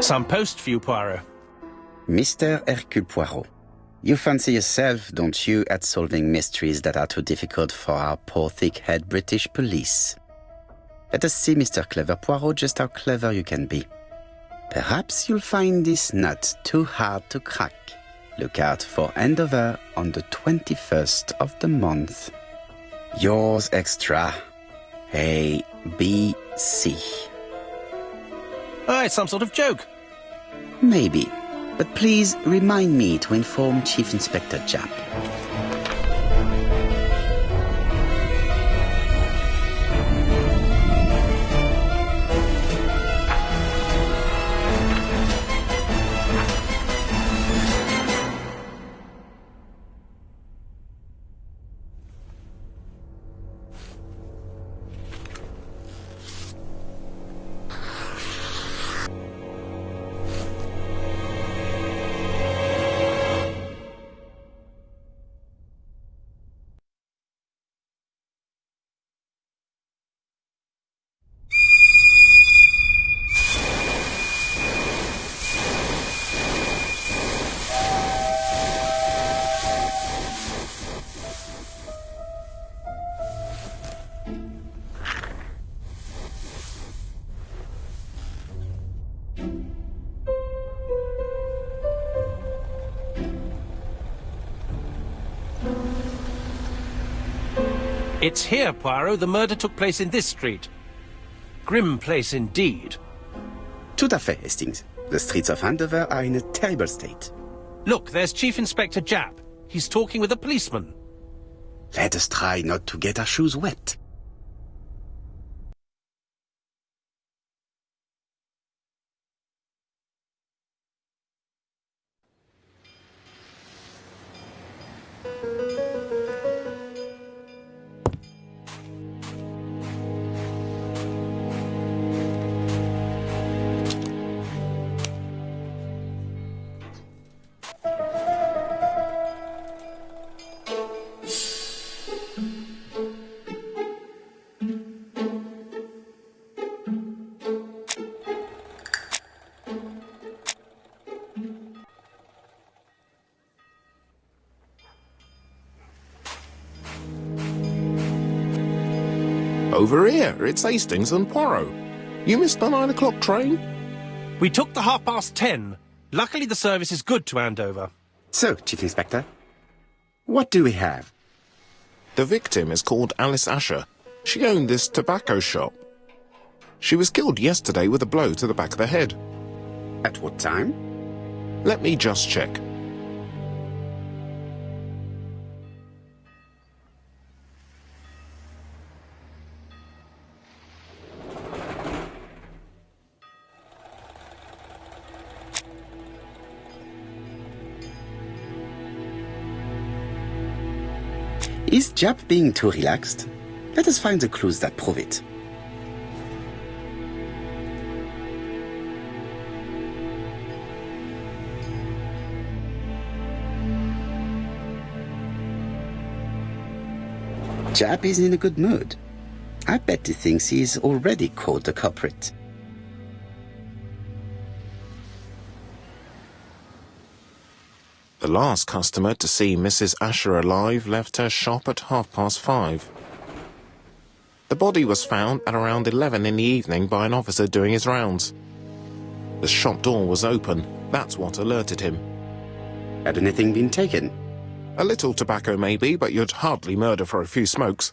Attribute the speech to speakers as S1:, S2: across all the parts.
S1: Some post for you, Poirot.
S2: Mr. Hercule Poirot, you fancy yourself, don't you, at solving mysteries that are too difficult for our poor thick-head British police. Let us see, Mr. Clever Poirot, just how clever you can be. Perhaps you'll find this nut too hard to crack. Look out for Andover on the 21st of the month. Yours extra. A, B, C.
S1: Oh, it's some sort of joke.
S2: Maybe. But please remind me to inform Chief Inspector Japp.
S1: It's here, Poirot. The murder took place in this street. Grim place indeed.
S2: Tout à fait, Hastings. The streets of Andover are in a terrible state.
S1: Look, there's Chief Inspector Japp. He's talking with a policeman.
S2: Let us try not to get our shoes wet.
S3: Over here, it's Hastings and Poirot. You missed the nine o'clock train?
S1: We took the half past ten. Luckily, the service is good to Andover.
S2: So, Chief Inspector, what do we have?
S3: The victim is called Alice Ascher. She owned this tobacco shop. She was killed yesterday with a blow to the back of the head.
S2: At what time?
S3: Let me just check.
S2: Is Japp being too relaxed? Let us find the clues that prove it. Japp is in a good mood. I bet he thinks he's already caught the culprit.
S3: Last customer to see Mrs. Ascher alive left her shop at half past five. The body was found at around 11 in the evening by an officer doing his rounds. The shop door was open. That's what alerted him.
S2: Had anything been taken?
S3: A little tobacco maybe, but you'd hardly murder for a few smokes.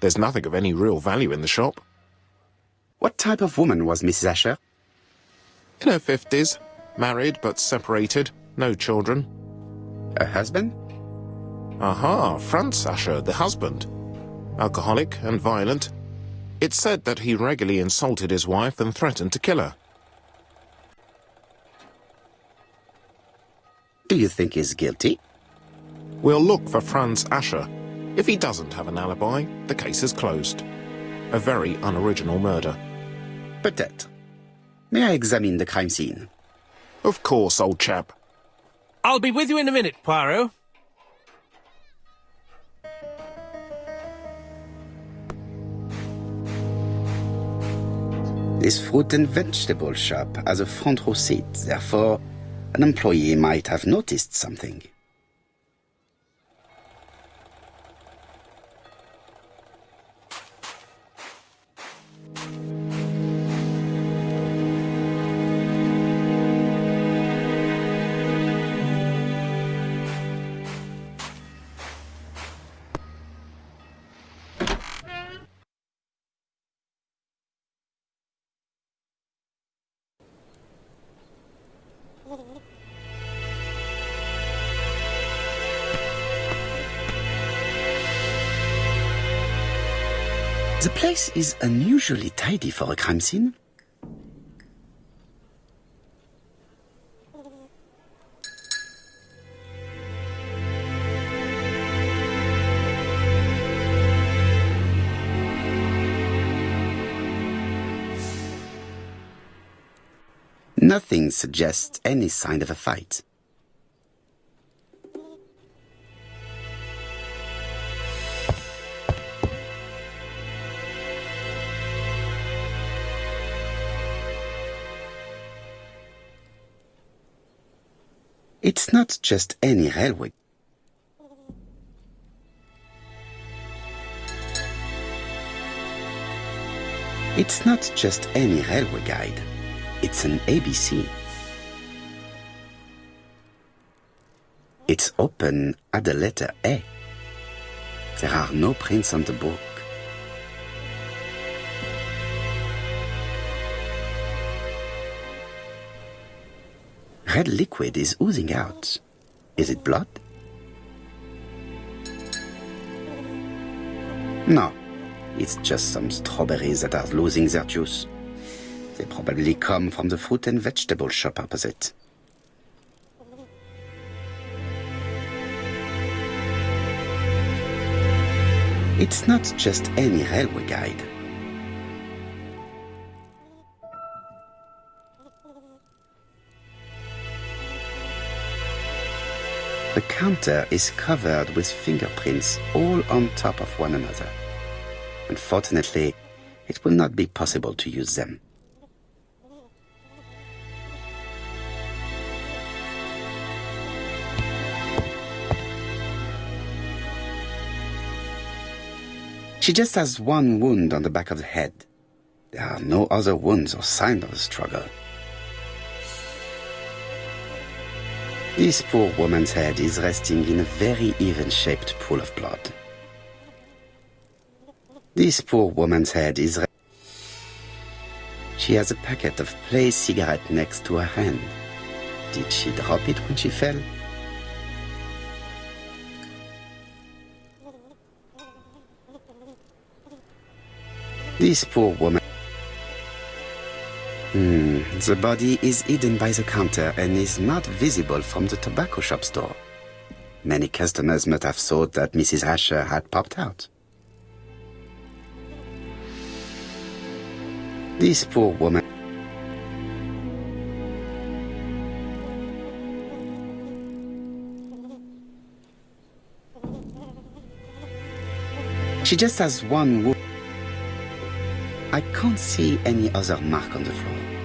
S3: There's nothing of any real value in the shop.
S2: What type of woman was Mrs. Ascher?
S3: In her fifties, married but separated, no children.
S2: A husband?
S3: Aha, Franz Ascher, the husband. Alcoholic and violent. It's said that he regularly insulted his wife and threatened to kill her.
S2: Do you think he's guilty?
S3: We'll look for Franz Ascher. If he doesn't have an alibi, the case is closed. A very unoriginal murder.
S2: Peut-être. May I examine the crime scene?
S3: Of course, old chap.
S1: I'll be with you in a minute, Poirot.
S2: This fruit and vegetable shop has a front row seat, therefore, an employee might have noticed something. The place is unusually tidy for a crime scene. Nothing suggests any sign of a fight. It's not just any railway. It's not just any railway guide. It's an ABC. It's open at the letter A. There are no prints on the book. Red liquid is oozing out. Is it blood? No, it's just some strawberries that are losing their juice. They probably come from the fruit and vegetable shop opposite. It's not just any railway guide. The counter is covered with fingerprints all on top of one another. Unfortunately, it will not be possible to use them. She just has one wound on the back of the head. There are no other wounds or signs of a struggle. This poor woman's head is resting in a very even-shaped pool of blood. This poor woman's head is... She has a packet of play cigarette next to her hand. Did she drop it when she fell? This poor woman... Hmm, the body is hidden by the counter and is not visible from the tobacco shop store. Many customers must have thought that Mrs. Ascher had popped out. This poor woman... She just has one wound. I can't see any other mark on the floor.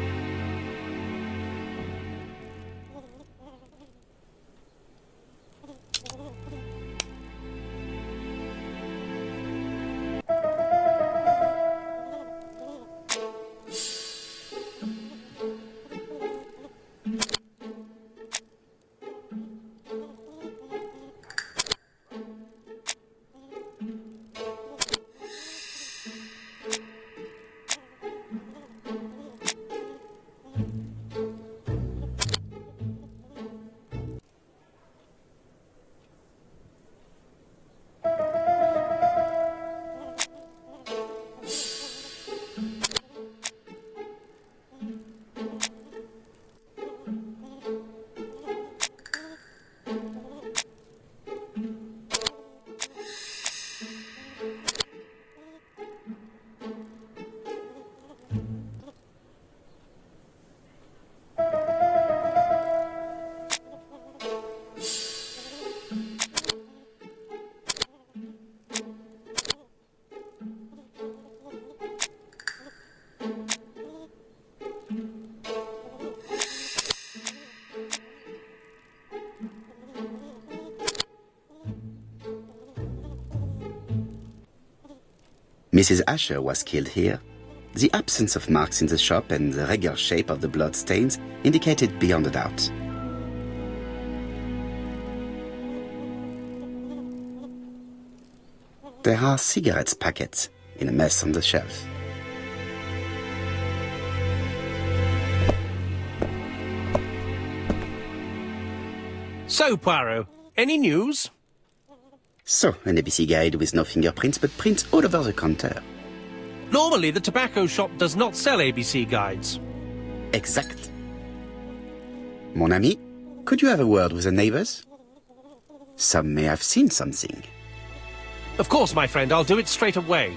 S4: Mrs. Ascher was killed here. The absence of marks in the shop and the regular shape of the blood stains indicated beyond a doubt. There are cigarettes packets in a mess on the shelf.
S2: So, Poirot, any news?
S4: So, an ABC guide with no fingerprints but prints all over the counter.
S2: Normally, the tobacco shop does not sell ABC guides.
S4: Exact. Mon ami, could you have a word with the neighbors? Some may have seen something.
S2: Of course, my friend, I'll do it straight away.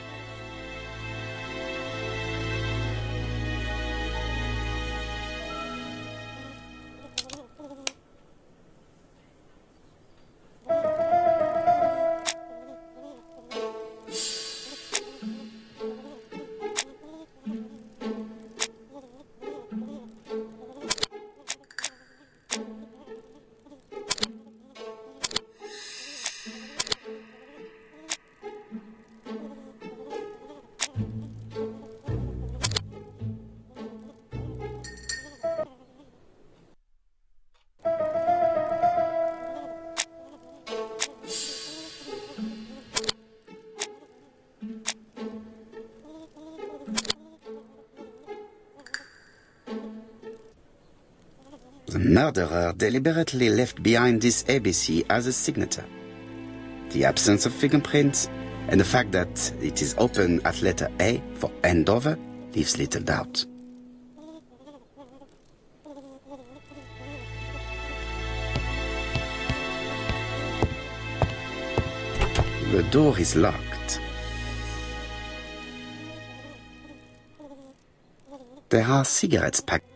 S2: Murderer deliberately left behind this ABC as a signature. The absence of fingerprints and the fact that it is open at letter A for Andover leaves little doubt. The door is locked. There are cigarettes packed.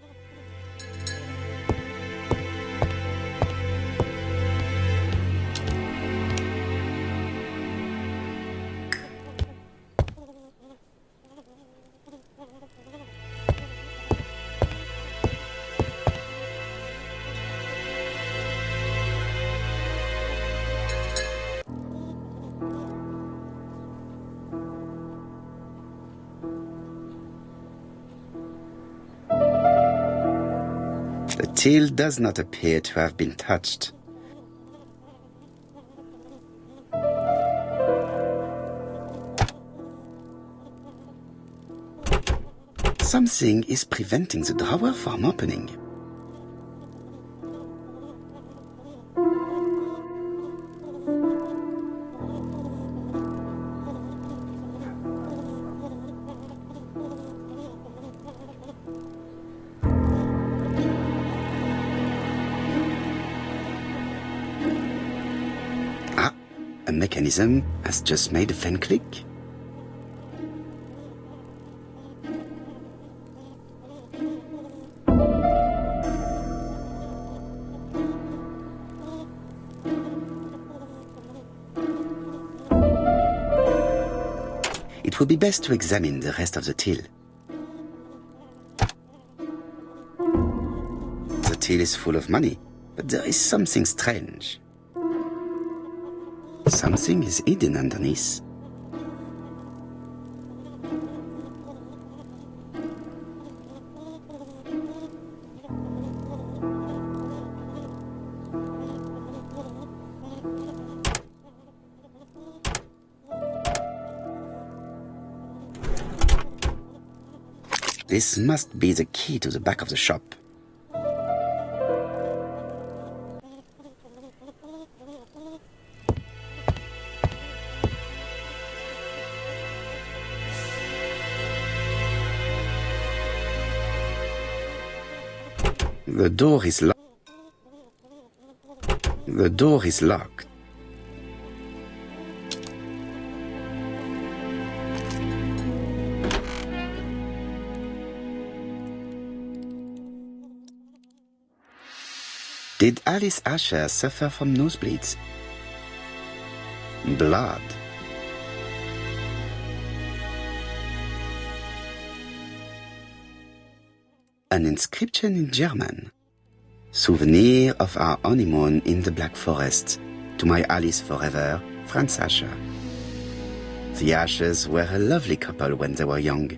S2: Till does not appear to have been touched. Something is preventing the drawer from opening. Mechanism has just made a fan click. It would be best to examine the rest of the till. The till is full of money, but there is something strange. Something is hidden underneath. This must be the key to the back of the shop. The door is locked. The door is locked. Did Alice Ascher suffer from nosebleeds? Blood. An inscription in German. Souvenir of our honeymoon in the Black Forest. To my Alice forever, Franz Ascher. The Aschers were a lovely couple when they were young.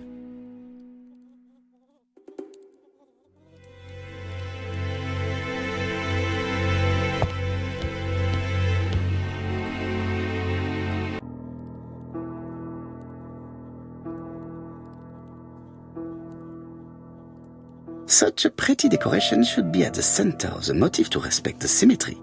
S2: Such a pretty decoration should be at the center of the motif to respect the symmetry.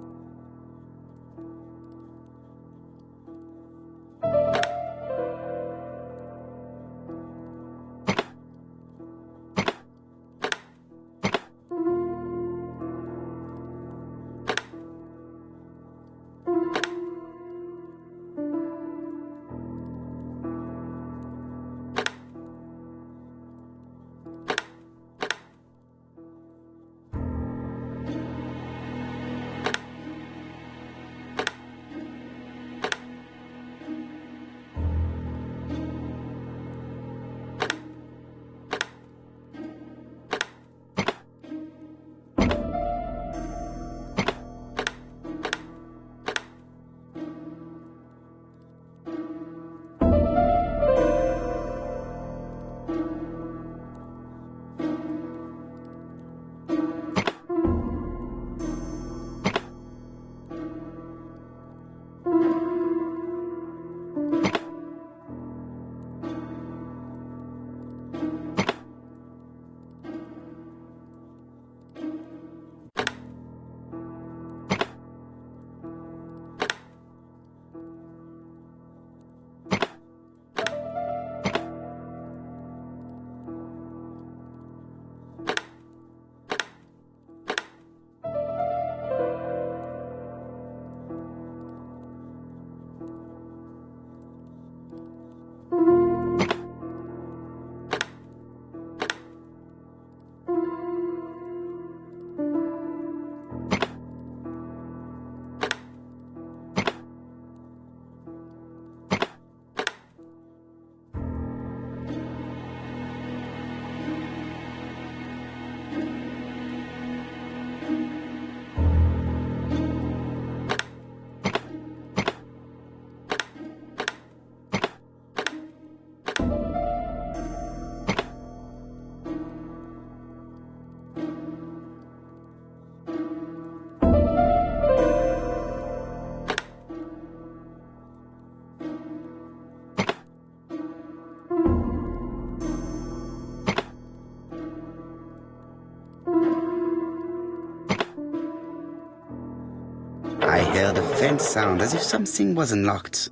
S2: Heard a faint sound as if something was unlocked.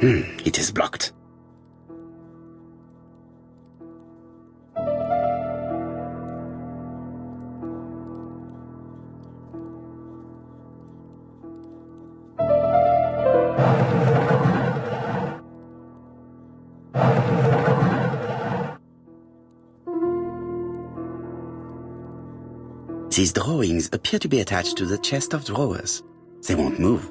S2: Hmm, it is blocked. These drawings appear to be attached to the chest of drawers. They won't move.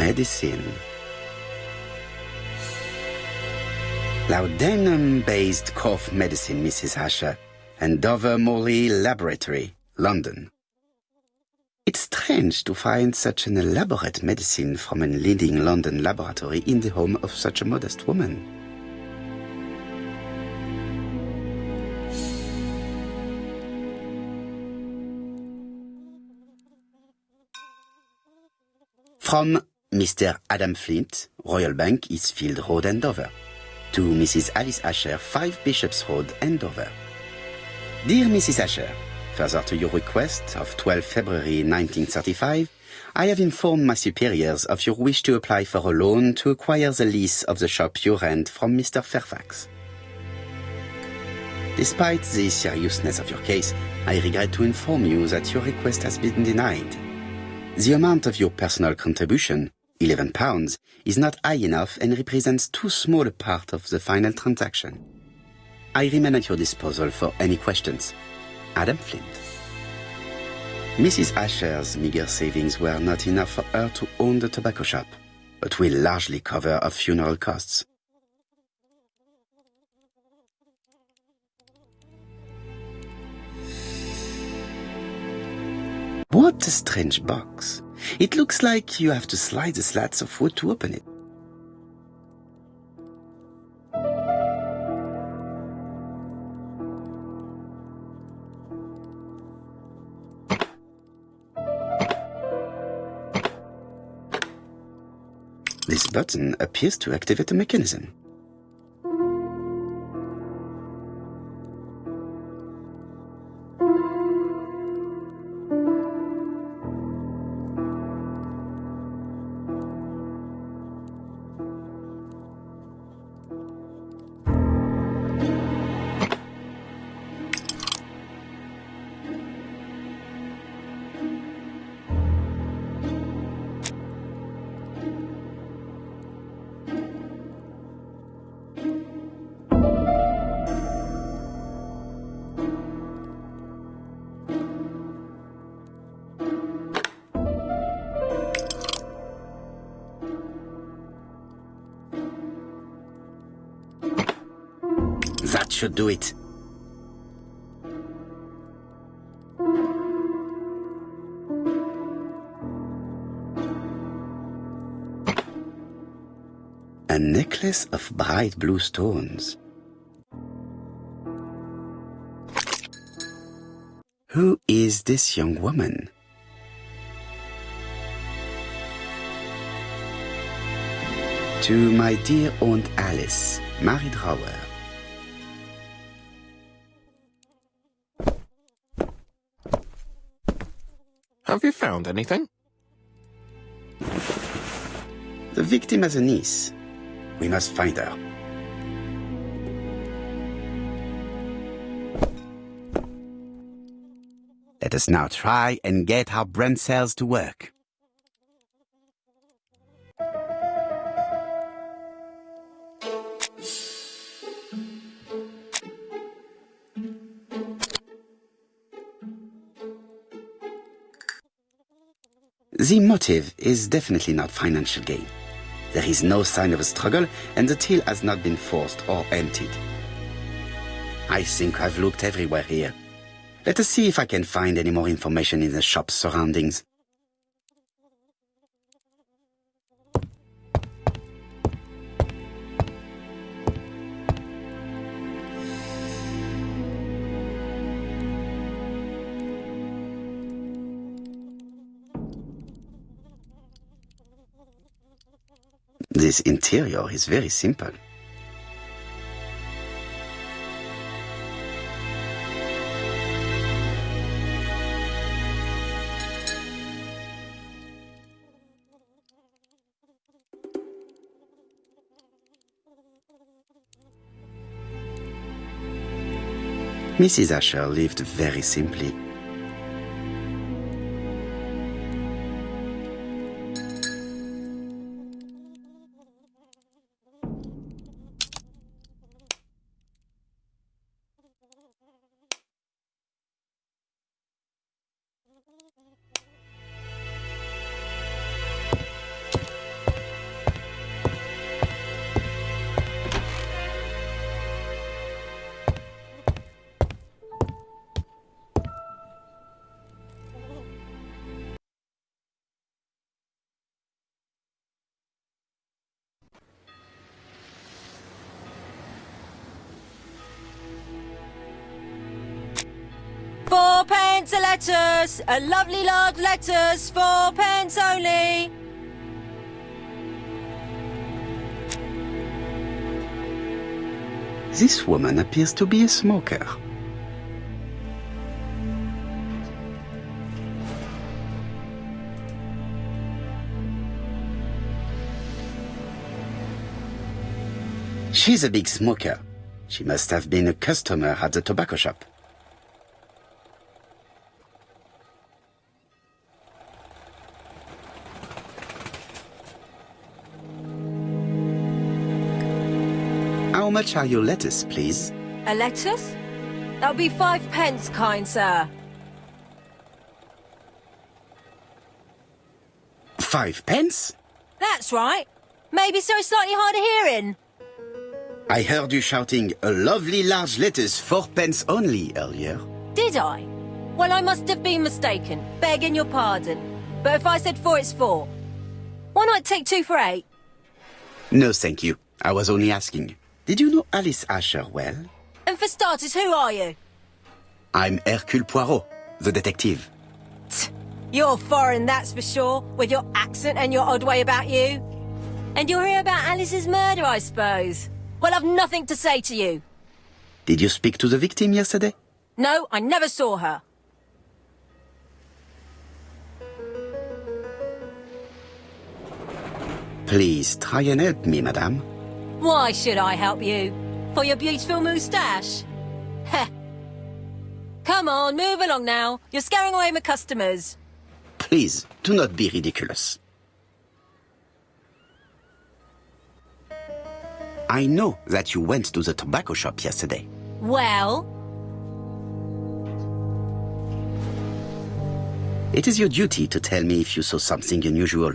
S2: Medicine. Laudanum-based cough medicine, Mrs. Ascher, and Dover Morley Laboratory, London. It's strange to find such an elaborate medicine from a leading London laboratory in the home of such a modest woman. From Mr. Adam Flint, Royal Bank, Eastfield Road, Andover. To Mrs. Alice Ascher, 5 Bishops Road, Andover. Dear Mrs. Ascher, further to your request of 12 February 1935, I have informed my superiors of your wish to apply for a loan to acquire the lease of the shop you rent from Mr. Fairfax. Despite the seriousness of your case, I regret to inform you that your request has been denied. The amount of your personal contribution, 11 pounds, is not high enough and represents too small a part of the final transaction. I remain at your disposal for any questions. Adam Flint. Mrs. Ascher's meager savings were not enough for her to own the tobacco shop, but will largely cover her funeral costs. What a strange box. It looks like you have to slide the slats of wood to open it. This button appears to activate the mechanism. Do it. A necklace of bright blue stones. Who is this young woman? To my dear Aunt Alice, Mary Drower.
S3: Have you found anything?
S2: The victim has a niece. We must find her. Let us now try and get our brain cells to work. The motive is definitely not financial gain. There is no sign of a struggle, and the till has not been forced or emptied. I think I've looked everywhere here. Let us see if I can find any more information in the shop's surroundings. This interior is very simple. Mrs. Asher lived very simply.
S5: lettuce, a lovely large lettuce, four pence only.
S2: This woman appears to be a smoker. She's a big smoker. She must have been a customer at the tobacco shop. Much are your lettuce, please?
S5: A lettuce? That'll be five pence, kind sir.
S2: Five pence?
S5: That's right. Maybe so it's slightly hard of hearing.
S2: I heard you shouting a lovely large lettuce, four pence only earlier.
S5: Did I? Well, I must have been mistaken. Begging your pardon. But if I said four, it's four. Why not take two for eight?
S2: No, thank you. I was only asking. Did you know Alice Ascher well?
S5: And for starters, who are you?
S2: I'm Hercule Poirot, the detective.
S5: You're foreign, that's for sure, with your accent and your odd way about you. And you're here about Alice's murder, I suppose. Well, I've nothing to say to you.
S2: Did you speak to the victim yesterday?
S5: No, I never saw her.
S2: Please try and help me, madame.
S5: Why should I help you? For your beautiful moustache? Heh. Come on, move along now. You're scaring away my customers.
S2: Please, do not be ridiculous. I know that you went to the tobacco shop yesterday.
S5: Well,
S2: It is your duty to tell me if you saw something unusual.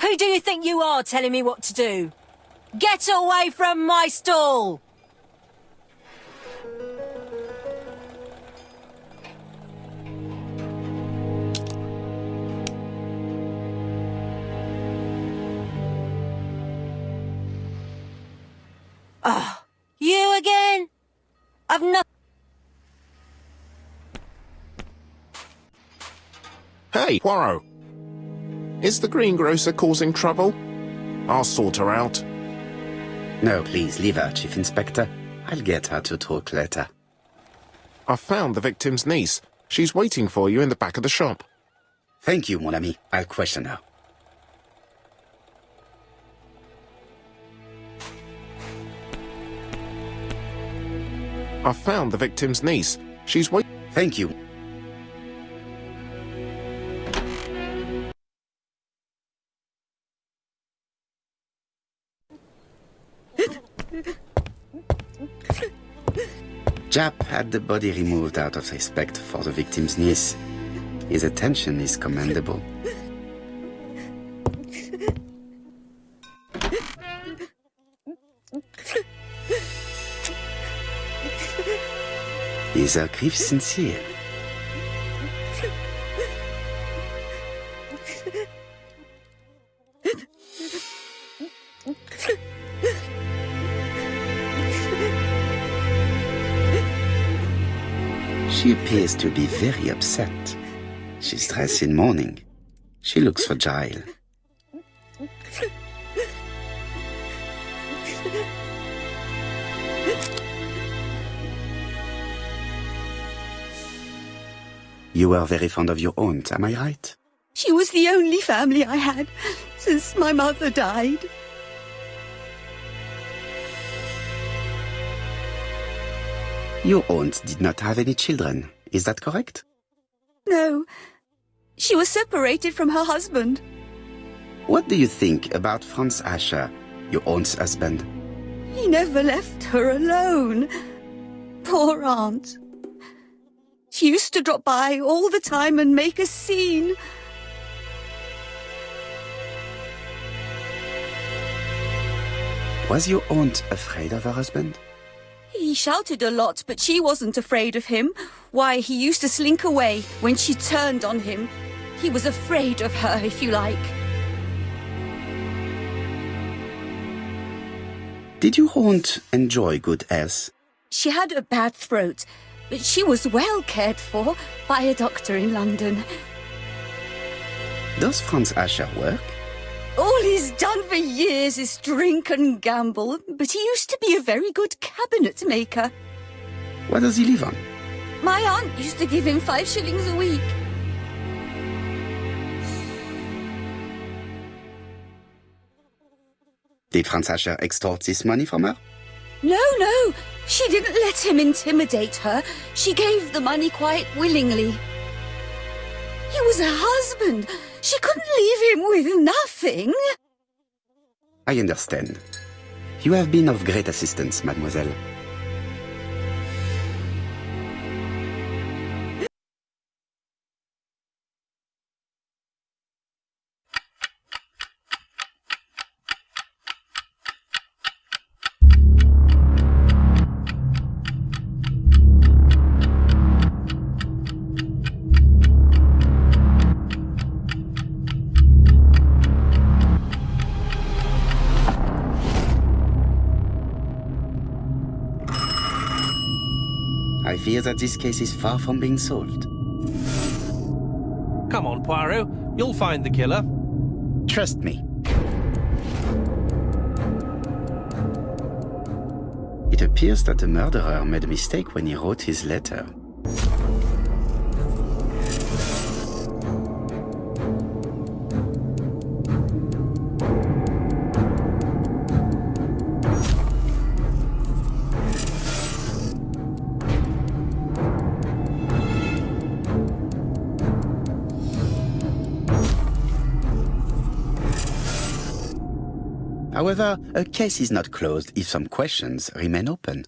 S5: who do you think you are telling me what to do? Get away from my stall! Ah, you again? I've not.
S3: Hey, Poirot. Is the greengrocer causing trouble? I'll sort her out.
S2: No, please, leave her, Chief Inspector. I'll get her to talk later.
S3: I've found the victim's niece. She's waiting for you in the back of the shop.
S2: Thank you, mon ami. I'll question her.
S3: I've found the victim's niece. She's waiting.
S2: Thank you. Japp had the body removed out of respect for the victim's niece. His attention is commendable. Is her grief sincere? She appears to be very upset. She's dressed in mourning. She looks fragile. You were very fond of your aunt, am I right?
S6: She was the only family I had since my mother died.
S2: Your aunt did not have any children, is that correct?
S6: No, she was separated from her husband.
S2: What do you think about Franz Ascher, your aunt's husband?
S6: He never left her alone. Poor aunt. She used to drop by all the time and make a scene.
S2: Was your aunt afraid of her husband?
S6: He shouted a lot, but she wasn't afraid of him. Why, he used to slink away when she turned on him. He was afraid of her, if you like.
S2: Did you aunt enjoy good health?
S6: She had a bad throat, but she was well cared for by a doctor in London.
S2: Does Franz Ascher work?
S6: All he's done for years is drink and gamble, but he used to be a very good cabinet maker.
S2: What does he live on?
S6: My aunt used to give him five shillings a week.
S2: Did Franz Ascher extort this money from her?
S6: No, no. She didn't let him intimidate her. She gave the money quite willingly. He was her husband. She couldn't leave him with nothing.
S2: I understand. You have been of great assistance, mademoiselle. Fear that this case is far from being solved.
S1: Come on, Poirot. You'll find the killer.
S2: Trust me. It appears that the murderer made a mistake when he wrote his letter. However, a case is not closed if some questions remain open.